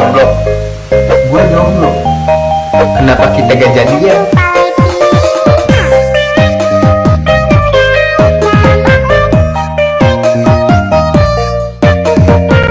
jomblo Gua jomblo Kenapa kita gak jadian?